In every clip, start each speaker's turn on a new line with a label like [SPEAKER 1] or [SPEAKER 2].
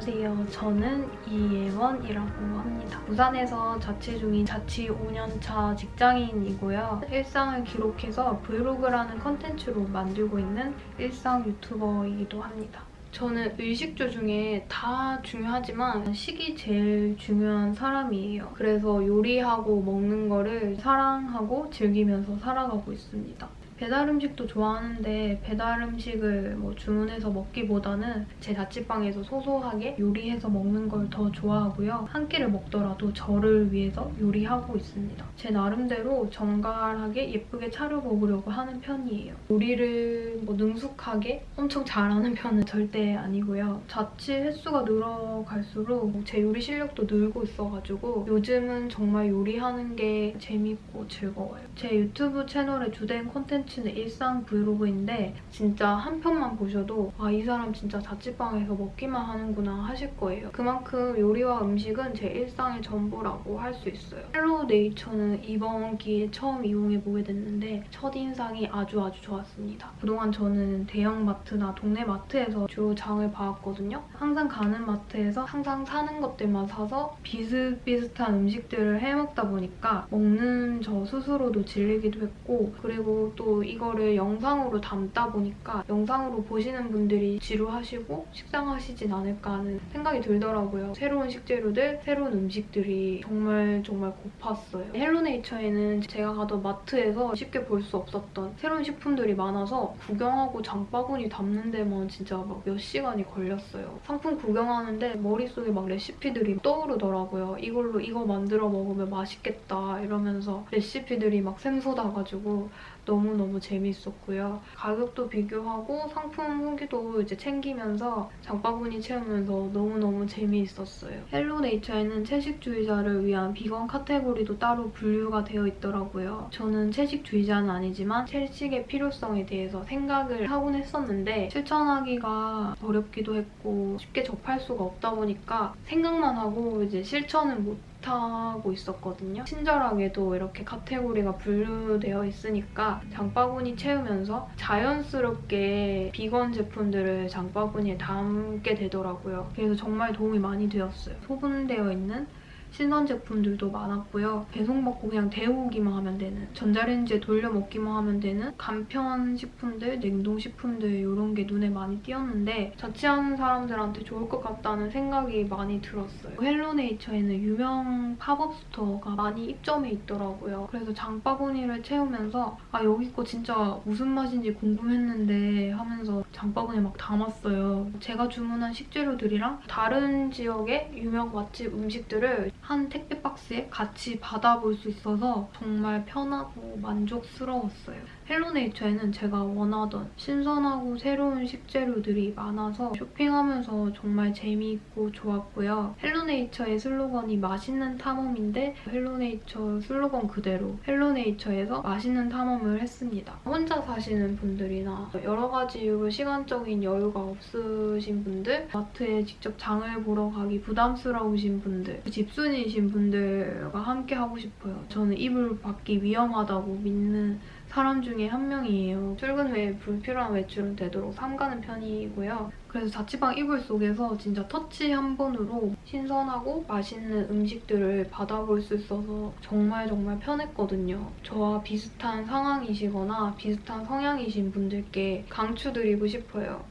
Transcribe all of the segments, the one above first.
[SPEAKER 1] 안녕하세요. 저는 이예원이라고 합니다. 부산에서 자취 중인 자취 5년차 직장인이고요. 일상을 기록해서 브이로그라는 컨텐츠로 만들고 있는 일상 유튜버이기도 합니다. 저는 의식주 중에 다 중요하지만 식이 제일 중요한 사람이에요. 그래서 요리하고 먹는 거를 사랑하고 즐기면서 살아가고 있습니다. 배달 음식도 좋아하는데 배달 음식을 뭐 주문해서 먹기보다는 제 자취방에서 소소하게 요리해서 먹는 걸 더 좋아하고요. 한 끼를 먹더라도 저를 위해서 요리하고 있습니다. 제 나름대로 정갈하게 예쁘게 차려 먹으려고 하는 편이에요. 요리를 뭐 능숙하게 엄청 잘하는 편은 절대 아니고요. 자취 횟수가 늘어갈수록 제 요리 실력도 늘고 있어가지고 요즘은 정말 요리하는 게 재밌고 즐거워요. 제 유튜브 채널의 주된 콘텐츠 콘텐츠는 일상 브이로그인데 진짜 한 편만 보셔도 아 이 사람 진짜 자취방에서 먹기만 하는구나 하실 거예요. 그만큼 요리와 음식은 제 일상의 전부라고 할 수 있어요. 헬로 네이처는 이번 기회에 처음 이용해보게 됐는데 첫인상이 아주 아주 좋았습니다. 그동안 저는 대형마트나 동네 마트에서 주로 장을 봐왔거든요. 항상 가는 마트에서 항상 사는 것들만 사서 비슷비슷한 음식들을 해먹다 보니까 먹는 저 스스로도 질리기도 했고 그리고 또 이거를 영상으로 담다 보니까 영상으로 보시는 분들이 지루하시고 식상하시진 않을까 하는 생각이 들더라고요. 새로운 식재료들, 새로운 음식들이 정말 정말 고팠어요. 헬로네이처에는 제가 가던 마트에서 쉽게 볼 수 없었던 새로운 식품들이 많아서 구경하고 장바구니 담는 데만 진짜 막 몇 시간이 걸렸어요. 상품 구경하는데 머릿속에 막 레시피들이 떠오르더라고요. 이걸로 이거 만들어 먹으면 맛있겠다 이러면서 레시피들이 막 샘솟아가지고 너무너무 재밌었고요. 가격도 비교하고 상품 후기도 이제 챙기면서 장바구니 채우면서 너무너무 재미있었어요. 헬로네이처에는 채식주의자를 위한 비건 카테고리도 따로 분류가 되어 있더라고요. 저는 채식주의자는 아니지만 채식의 필요성에 대해서 생각을 하곤 했었는데 실천하기가 어렵기도 했고 쉽게 접할 수가 없다 보니까 생각만 하고 이제 실천은 못 못하고 있었거든요. 친절하게도 이렇게 카테고리가 분류되어 있으니까 장바구니 채우면서 자연스럽게 비건 제품들을 장바구니에 담게 되더라고요. 그래서 정말 도움이 많이 되었어요. 소분되어 있는 신선 제품들도 많았고요. 배송받고 그냥 데우기만 하면 되는 전자레인지에 돌려 먹기만 하면 되는 간편 식품들, 냉동 식품들 이런 게 눈에 많이 띄었는데 자취하는 사람들한테 좋을 것 같다는 생각이 많이 들었어요. 헬로네이처에는 유명 팝업 스토어가 많이 입점해 있더라고요. 그래서 장바구니를 채우면서 아 여기 거 진짜 무슨 맛인지 궁금했는데 하면서 장바구니에 막 담았어요. 제가 주문한 식재료들이랑 다른 지역의 유명 맛집 음식들을 한 택배 박스에 같이 받아볼 수 있어서 정말 편하고 만족스러웠어요. 헬로네이처에는 제가 원하던 신선하고 새로운 식재료들이 많아서 쇼핑하면서 정말 재미있고 좋았고요. 헬로네이처의 슬로건이 맛있는 탐험인데 헬로네이처 슬로건 그대로 헬로네이처에서 맛있는 탐험을 했습니다. 혼자 사시는 분들이나 여러 가지 이유로 시간적인 여유가 없으신 분들 마트에 직접 장을 보러 가기 부담스러우신 분들 집순이신 분들과 함께 하고 싶어요. 저는 이불 밖이 위험하다고 믿는 사람 중에 한 명이에요. 출근 후에 불필요한 외출은 되도록 삼가는 편이고요. 그래서 자취방 이불 속에서 진짜 터치 한 번으로 신선하고 맛있는 음식들을 받아볼 수 있어서 정말 정말 편했거든요. 저와 비슷한 상황이시거나 비슷한 성향이신 분들께 강추드리고 싶어요.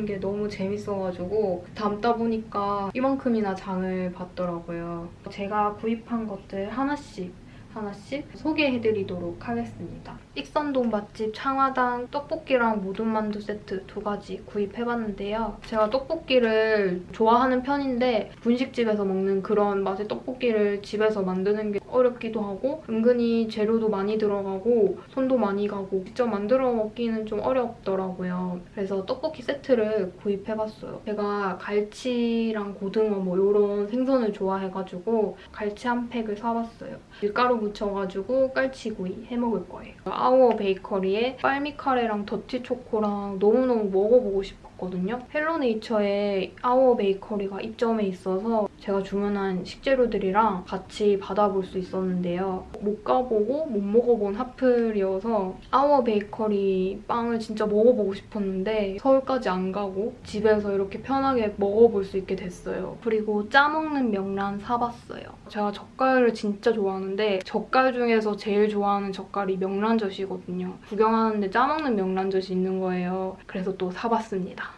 [SPEAKER 1] 장 보는 게 너무 재밌어가지고 담다 보니까 이만큼이나 장을 봤더라고요. 제가 구입한 것들 하나씩 하나씩 소개해드리도록 하겠습니다. 익선동 맛집 창화당 떡볶이랑 모둠만두 세트 두 가지 구입해봤는데요. 제가 떡볶이를 좋아하는 편인데 분식집에서 먹는 그런 맛의 떡볶이를 집에서 만드는 게 어렵기도 하고 은근히 재료도 많이 들어가고 손도 많이 가고 직접 만들어 먹기는 좀 어렵더라고요. 그래서 떡볶이 세트를 구입해봤어요. 제가 갈치랑 고등어 뭐 이런 생선을 좋아해가지고 갈치 한 팩을 사봤어요. 밀가루 묻혀가지고 깔치구이 해먹을 거예요. 아우어 베이커리의 빨미까레랑 더티 초코랑 너무너무 먹어보고 싶었거든요. 헬로네이처에 아워 베이커리가 입점해 있어서 제가 주문한 식재료들이랑 같이 받아볼 수 있었는데요. 못 가보고 못 먹어본 핫플이어서 아워 베이커리 빵을 진짜 먹어보고 싶었는데 서울까지 안 가고 집에서 이렇게 편하게 먹어볼 수 있게 됐어요. 그리고 짜먹는 명란 사봤어요. 제가 젓갈을 진짜 좋아하는데 젓갈 중에서 제일 좋아하는 젓갈이 명란젓이거든요. 구경하는데 짜먹는 명란젓이 있는 거예요. 그래서 또 사봤습니다.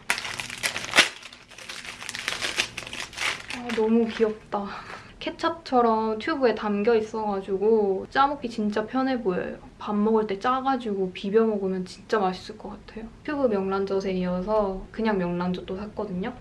[SPEAKER 1] 아, 너무 귀엽다. 케찹처럼 튜브에 담겨 있어가지고 짜먹기 진짜 편해 보여요. 밥 먹을 때 짜가지고 비벼 먹으면 진짜 맛있을 것 같아요. 튜브 명란젓에 이어서 그냥 명란젓도 샀거든요.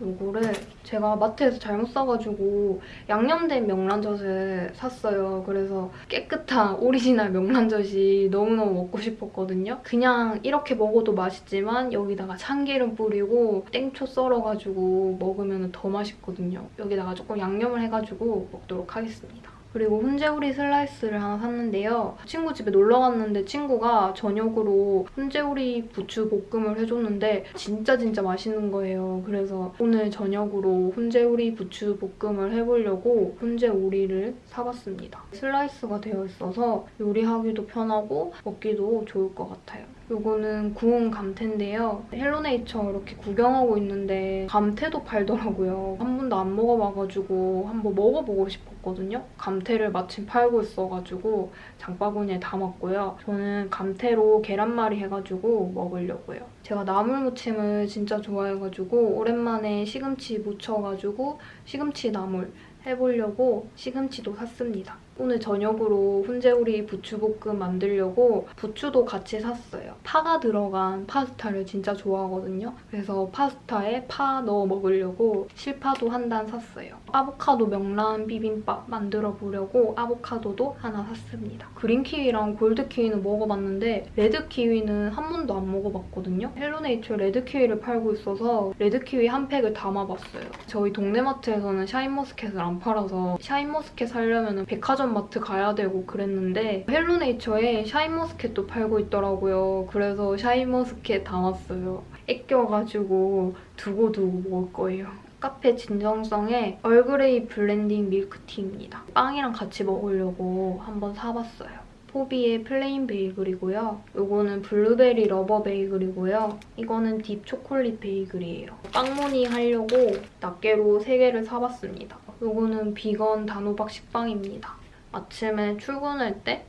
[SPEAKER 1] 요거를 제가 마트에서 잘못 사가지고 양념된 명란젓을 샀어요. 그래서 깨끗한 오리지널 명란젓이 너무너무 먹고 싶었거든요. 그냥 이렇게 먹어도 맛있지만 여기다가 참기름 뿌리고 땡초 썰어가지고 먹으면 더 맛있거든요. 여기다가 조금 양념을 해가지고 먹도록 하겠습니다. 그리고 훈제오리 슬라이스를 하나 샀는데요. 친구 집에 놀러 갔는데 친구가 저녁으로 훈제오리 부추 볶음을 해줬는데 진짜 진짜 맛있는 거예요. 그래서 오늘 저녁으로 훈제오리 부추 볶음을 해보려고 훈제오리를 사봤습니다. 슬라이스가 되어 있어서 요리하기도 편하고 먹기도 좋을 것 같아요. 요거는 구운 감태인데요. 헬로네이처 이렇게 구경하고 있는데 감태도 팔더라고요. 한 번도 안 먹어봐가지고 한번 먹어보고 싶었거든요. 감태를 마침 팔고 있어가지고 장바구니에 담았고요. 저는 감태로 계란말이 해가지고 먹으려고요. 제가 나물무침을 진짜 좋아해가지고 오랜만에 시금치 무쳐가지고 시금치 나물 해보려고 시금치도 샀습니다. 오늘 저녁으로 훈제오리 부추볶음 만들려고 부추도 같이 샀어요. 파가 들어간 파스타를 진짜 좋아하거든요. 그래서 파스타에 파 넣어 먹으려고 실파도 한 단 샀어요. 아보카도 명란 비빔밥 만들어 보려고 아보카도도 하나 샀습니다. 그린키위랑 골드키위는 먹어봤는데 레드키위는 한 번도 안 먹어봤거든요. 헬로네이처 레드키위를 팔고 있어서 레드키위 한 팩을 담아봤어요. 저희 동네마트에서는 샤인머스켓을 안 팔아서 샤인머스켓 사려면 백화점 마트 가야 되고 그랬는데 헬로네이처에 샤인머스켓도 팔고 있더라고요. 그래서 샤인머스켓 담았어요. 애껴가지고 두고두고 먹을 거예요. 카페 진정성의 얼그레이 블렌딩 밀크티입니다. 빵이랑 같이 먹으려고 한번 사봤어요. 포비의 plain 베이글이고요. 이거는 블루베리 lover 베이글이고요. 이거는 deep 초콜릿 베이글이에요. 빵무늬 하려고 낱개로 3개를 사봤습니다. 이거는 비건 단호박 식빵입니다. 아침에 출근할 때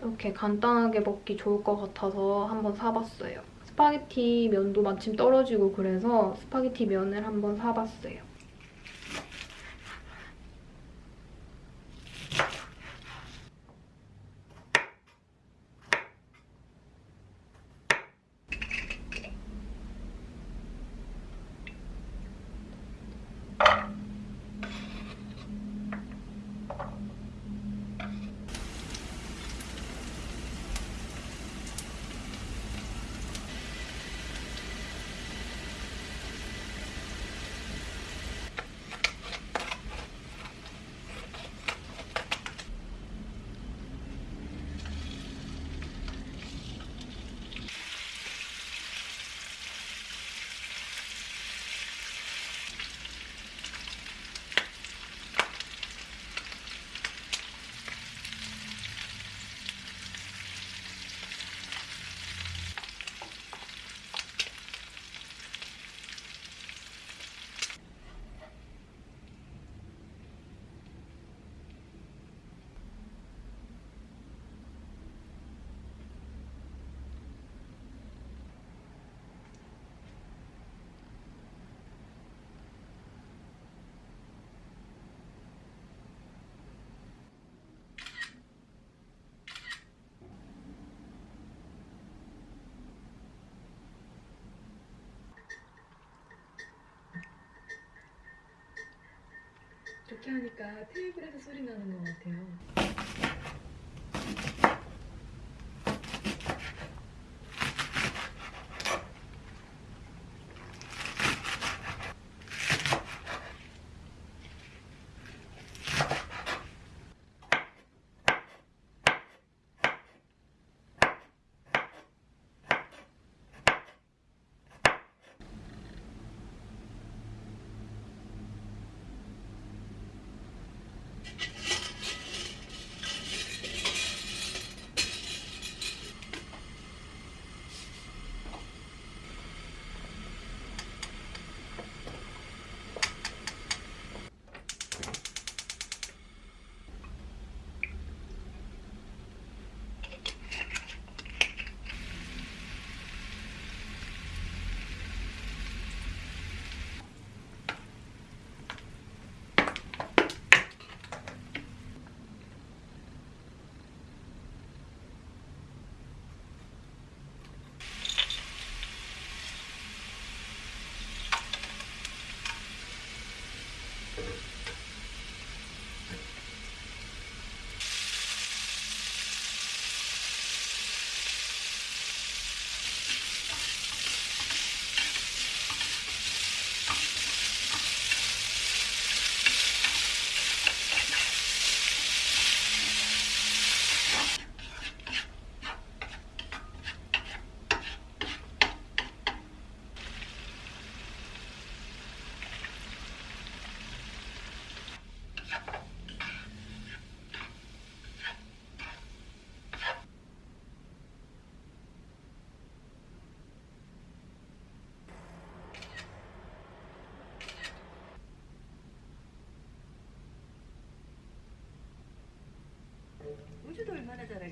[SPEAKER 1] 이렇게 간단하게 먹기 좋을 것 같아서 한번 사봤어요. 스파게티 면도 마침 떨어지고 그래서 스파게티 면을 한번 사봤어요.
[SPEAKER 2] 이렇게 하니까 테이블에서 소리 나는 것 같아요.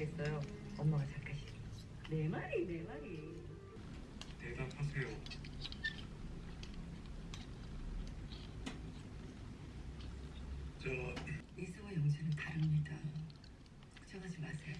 [SPEAKER 3] 잘하겠어요. 엄마가 작가시. 네 마리, 네 마리.
[SPEAKER 4] 대답하세요. 저
[SPEAKER 3] 이수와 영수는 다릅니다. 걱정하지 마세요.